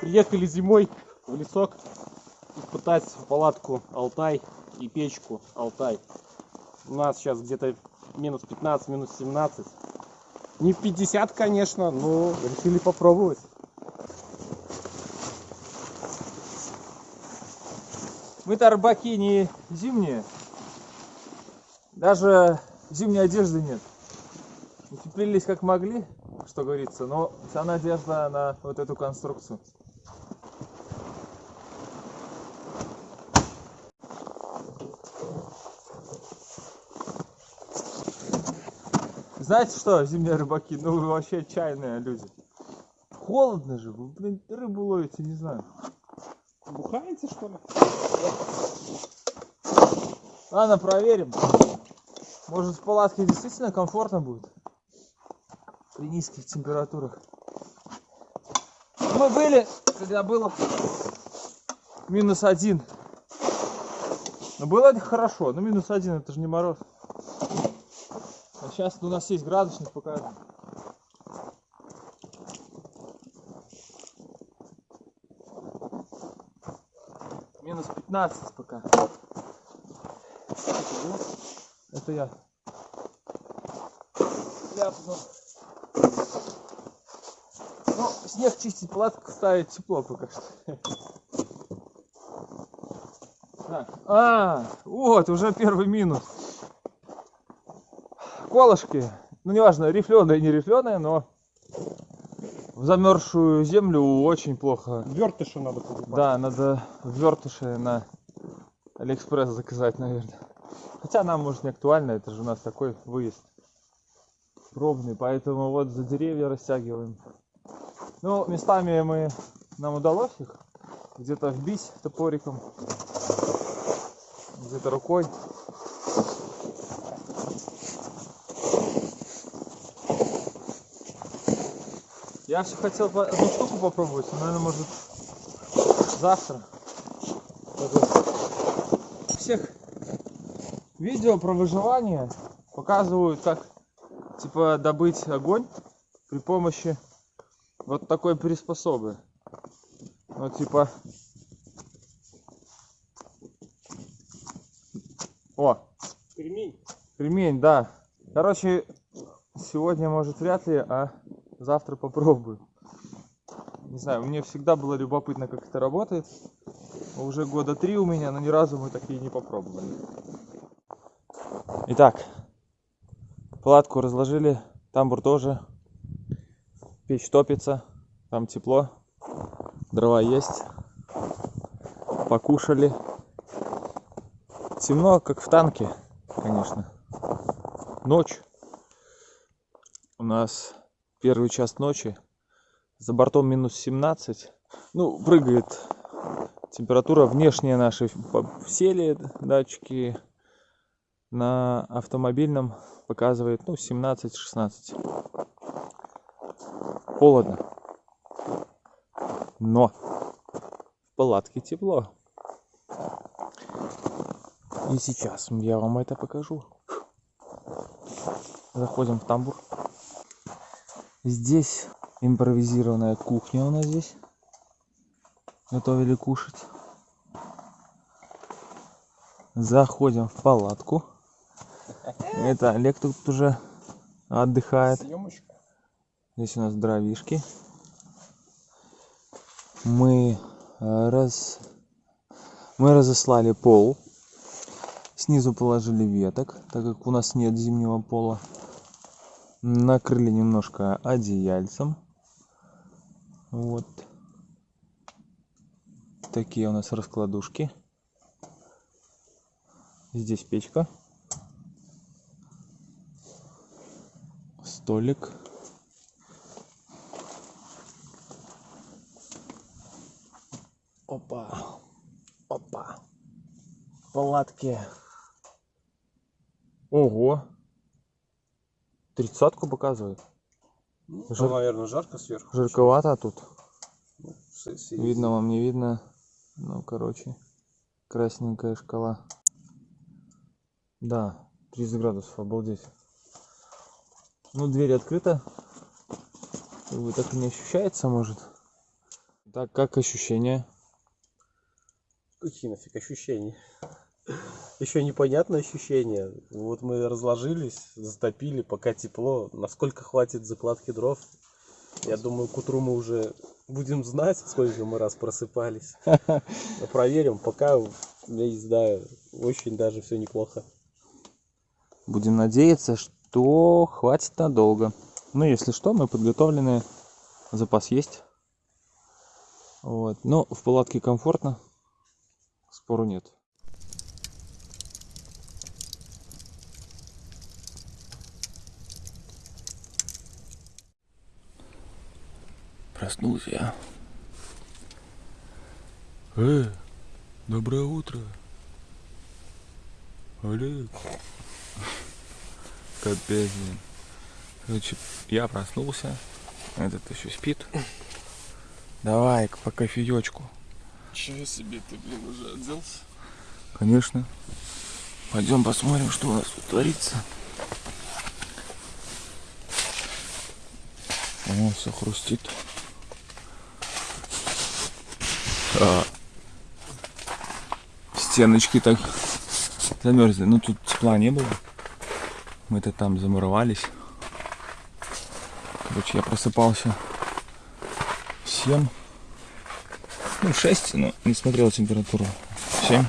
Приехали зимой в лесок испытать палатку Алтай и печку Алтай. У нас сейчас где-то минус 15, минус 17. Не в 50, конечно, но решили попробовать. Мы-то рыбаки не зимние. Даже зимней одежды нет. Утеплились как могли, что говорится, но вся надежда на вот эту конструкцию. Знаете что, зимние рыбаки, ну вы вообще отчаянные люди. Холодно же, вы, блин, рыбу ловите, не знаю. Бухаете, что ли? Ладно, проверим. Может в палатке действительно комфортно будет? При низких температурах. Мы были, когда было минус один. Но было это хорошо, но минус один это же не мороз. А сейчас у нас есть градусник показывает. Минус 15 пока. Это я. Ляпнул. Ну, снег чистить, палатку ставить тепло пока что. Так. А, вот, уже первый минус. Колышки. Ну, неважно, рифленые, не рифленые, но в замерзшую землю очень плохо. Вертыши надо покупать. Да, надо вертыши на Алиэкспресс заказать, наверное. Хотя нам, может, не актуально, это же у нас такой выезд пробный, поэтому вот за деревья растягиваем. Ну, местами мы, нам удалось их где-то вбить топориком, где-то рукой. Я все хотел одну штуку попробовать, но, наверное, может, завтра. Всех видео про выживание показывают, как типа добыть огонь при помощи вот такой приспособы. Вот типа. О, Кремень. Ремень, да. Короче, сегодня, может, вряд ли, а завтра попробую. Не знаю, мне всегда было любопытно, как это работает. Уже года три у меня, но ни разу мы такие не попробовали. Итак, палатку разложили, тамбур тоже. Печь топится, там тепло, дрова есть. Покушали. Темно, как в танке, конечно. Ночь. У нас первый час ночи. За бортом минус 17. Ну, прыгает температура внешняя наши сели датчики. На автомобильном показывает, ну, 17-16. Холодно. Но в палатке тепло. И сейчас я вам это покажу. Заходим в тамбур. Здесь импровизированная кухня у нас здесь. Готовили кушать. Заходим в палатку. Это Олег тут уже отдыхает. Съемочка. Здесь у нас дровишки. Мы э, раз мы разослали пол. Снизу положили веток, так как у нас нет зимнего пола. Накрыли немножко одеяльцем. Вот. Такие у нас раскладушки. Здесь печка. Столик. Опа. Опа. Палатки. Ого. Тридцатку показывает. Ну, Жар- наверное, жарко сверху. Жарковато тут. С- Видно вам, не видно. Ну, короче, красненькая шкала. Да, 30 градусов, обалдеть. Ну, дверь открыта. Как бы так и не ощущается, может. Так, как ощущения? Какие нафиг ощущения? Еще непонятное ощущение. Вот мы разложились, затопили, пока тепло. Насколько хватит закладки дров? Я думаю, к утру мы уже будем знать, сколько мы раз просыпались. Но проверим, пока, я не знаю, очень даже все неплохо. Будем надеяться, что хватит надолго. Ну, если что, мы подготовлены. Запас есть. Вот. Но в палатке комфортно. Спору нет. Проснулся я. Э, доброе утро. Олег. Капец, блин. Короче, я проснулся. Этот еще спит. Давай по кофеечку. Чего себе ты, блин, уже оделся? Конечно. Пойдем посмотрим, что у нас тут творится. О, все хрустит. А, стеночки так замерзли. Ну тут тепла не было. Мы-то там замуровались. Короче, я просыпался в 7. Ну, 6, но не смотрел температуру. 7.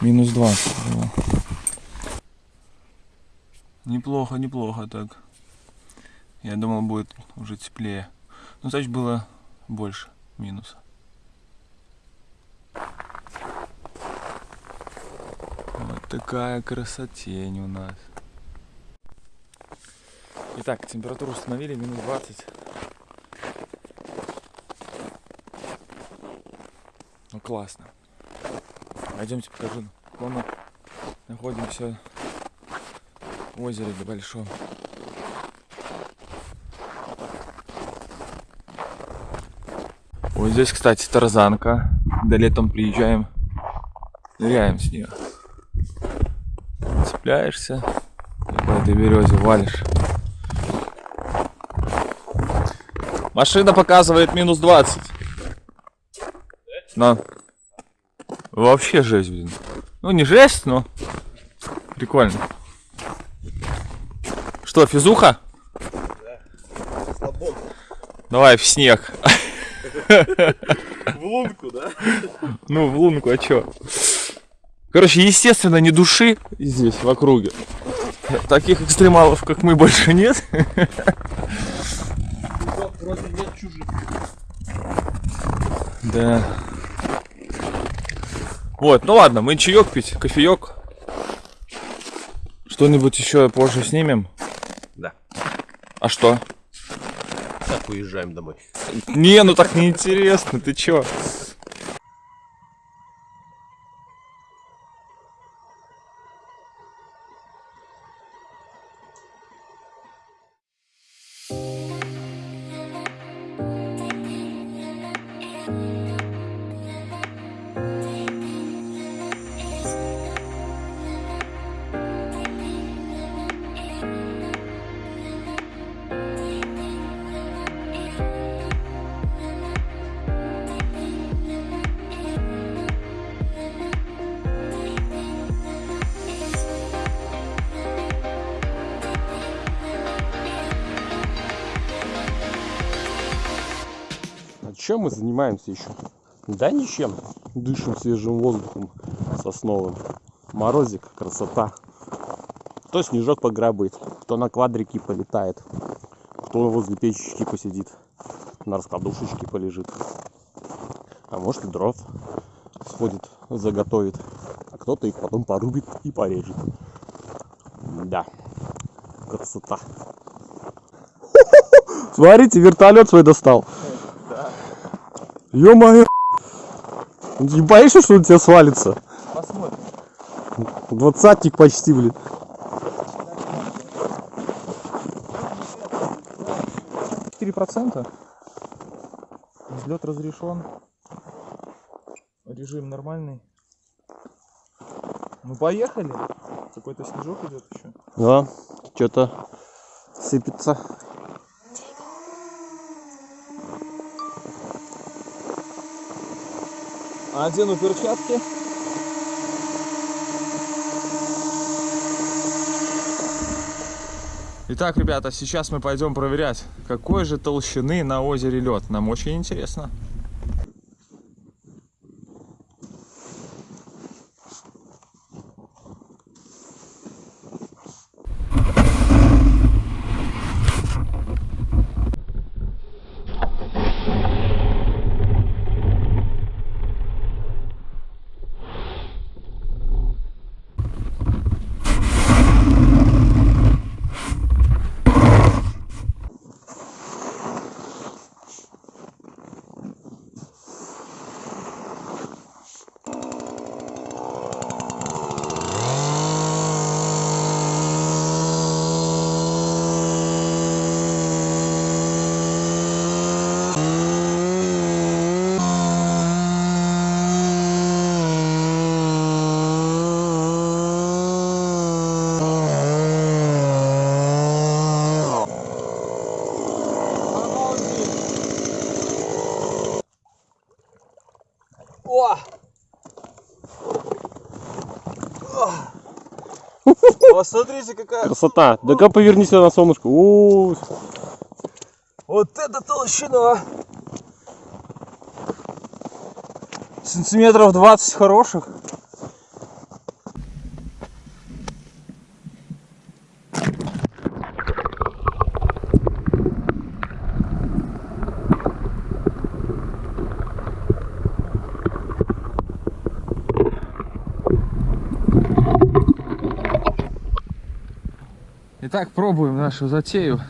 Минус 20 было. Неплохо, неплохо так. Я думал, будет уже теплее. Ну, значит, было больше минуса. Вот такая красотень у нас. Итак, температуру установили минус 20. Ну классно. Пойдемте покажу. Мы находимся в озере большом. Вот здесь, кстати, тарзанка. Когда летом приезжаем, ныряем с нее. Цепляешься и по этой березе валишь. Машина показывает минус 20. Но вообще жесть, блин. Ну не жесть, но прикольно. Что, физуха? Слабон. Давай в снег. В лунку, да? Ну, в лунку, а чё? Короче, естественно, ни души здесь, в округе. Таких экстремалов, как мы, больше нет. Вроде нет чужих. Да. Вот, ну ладно, мы чаек пить, кофеек. Что-нибудь еще позже снимем? Да. А что? Так, уезжаем домой. Не, ну так неинтересно, ты чё? Чем мы занимаемся еще? Да ничем. Дышим свежим воздухом сосновым. Морозик, красота. Кто снежок пограбает, кто на квадрике полетает, кто возле печечки посидит, на раскладушечке полежит. А может и дров сходит, заготовит. А кто-то их потом порубит и порежет. Да, красота. Смотрите, вертолет свой достал. Ё-моё! Не боишься, что он тебя свалится? Посмотрим. Двадцатник почти, блин. Четыре процента. Взлет разрешен. Режим нормальный. Ну поехали. Какой-то снежок идет еще. Да, что-то сыпется. Одену перчатки. Итак, ребята, сейчас мы пойдем проверять, какой же толщины на озере лед. Нам очень интересно. О! Посмотрите, какая... Красота. Да-ка поверни сюда на солнышко. У, Вот это толщина! Сантиметров 20 хороших. Итак, пробуем нашу затею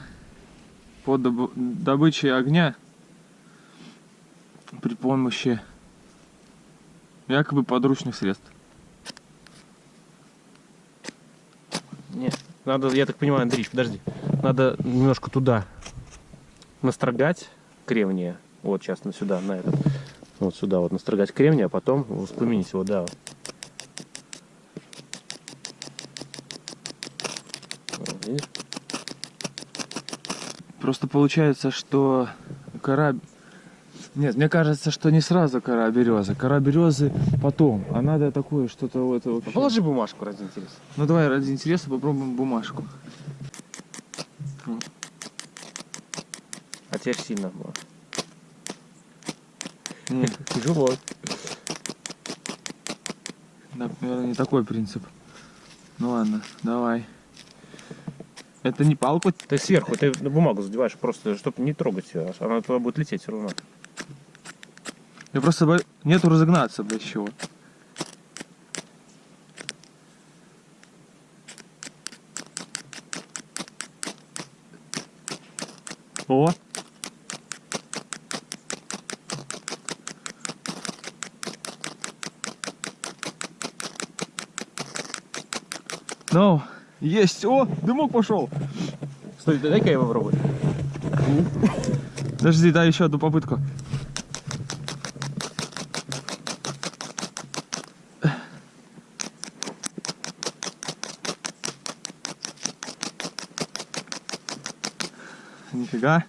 по добы- добыче огня при помощи якобы подручных средств. Нет, надо, я так понимаю, Андрей, подожди. Надо немножко туда настрогать кремния. Вот сейчас на сюда, на этот. Вот сюда вот настрогать кремния, а потом воспламенить его, да. Просто получается, что кора... Нет, мне кажется, что не сразу кора березы. Кора березы потом. А надо такое что-то вот вообще. Положи бумажку ради интереса. Ну давай ради интереса попробуем бумажку. А теперь сильно было. Нет, Тяжело. наверное, не такой принцип. Ну ладно, давай. Это не палку. Ты сверху, ты на бумагу задеваешь просто, чтобы не трогать ее. Она туда будет лететь все равно. Я просто бо- нету разогнаться, блядь, чего. О! Ну, есть! О, дымок пошел! Стой, дай-ка я попробую. Подожди, дай еще одну попытку. Нифига.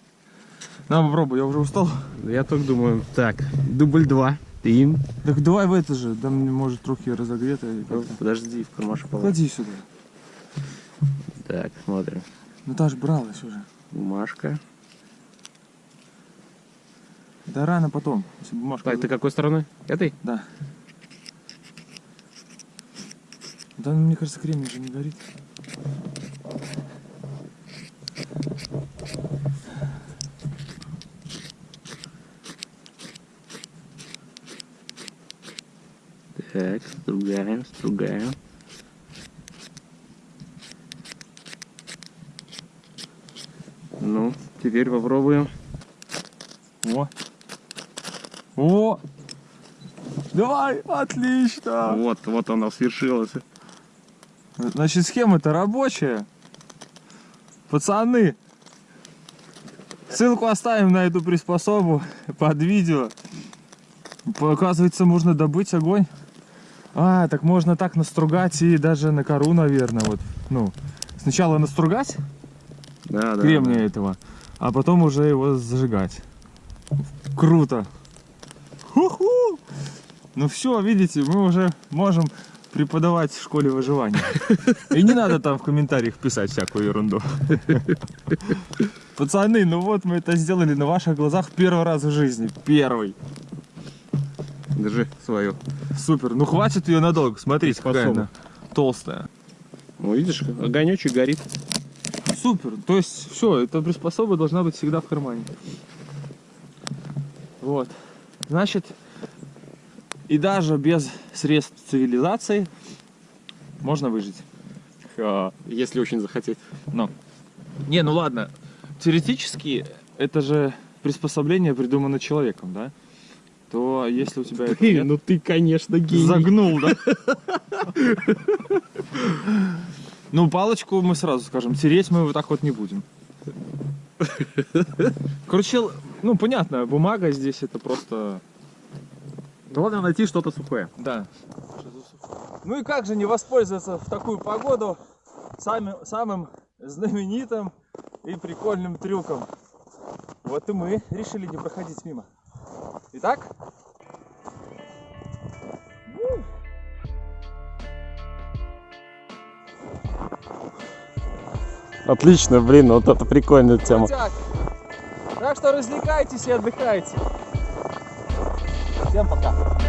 На, попробуй, я уже устал. Я только думаю, так, дубль два. Ты Так давай в это же, там может трохи разогрето. как-то. Подожди, в кармашек положи. Клади сюда. Так, смотрим. Ну та ж бралась уже. Бумажка. Да рано потом. Если бумажка... Так, ты какой стороны? Этой? Да. Да, ну, мне кажется, кремень же не горит. Так, стругаем, стругаем. Теперь попробуем. О! О! Давай! Отлично! Вот, вот она свершилась. Значит, схема-то рабочая. Пацаны, ссылку оставим на эту приспособу под видео. Оказывается, можно добыть огонь. А, так можно так настругать и даже на кору, наверное, вот, ну, сначала настругать Да, да. кремния этого, а потом уже его зажигать. Круто. Ху-ху! Ну все, видите, мы уже можем преподавать в школе выживания. И не надо там в комментариях писать всякую ерунду. Пацаны, ну вот мы это сделали на ваших глазах первый раз в жизни. Первый. Держи свою. Супер. Ну хватит ее надолго. Смотрите, какая она толстая. Ну, видишь, огонечек горит. Супер. То есть все, эта приспособа должна быть всегда в кармане. Вот. Значит, и даже без средств цивилизации можно выжить. Если очень захотеть. Но. Не, ну ладно. Теоретически это же приспособление придумано человеком, да? То если у тебя этого нет- ну ты, конечно, гений. Загнул, да? Ну, палочку мы сразу скажем, тереть мы вот так вот не будем. Короче, ну, понятно, бумага здесь это просто... Главное найти что-то сухое. Да. Ну и как же не воспользоваться в такую погоду сами- самым знаменитым и прикольным трюком? Вот и мы решили не проходить мимо. Итак, Отлично, блин, вот это прикольная тема. крутяк. Так что развлекайтесь и отдыхайте. Всем пока.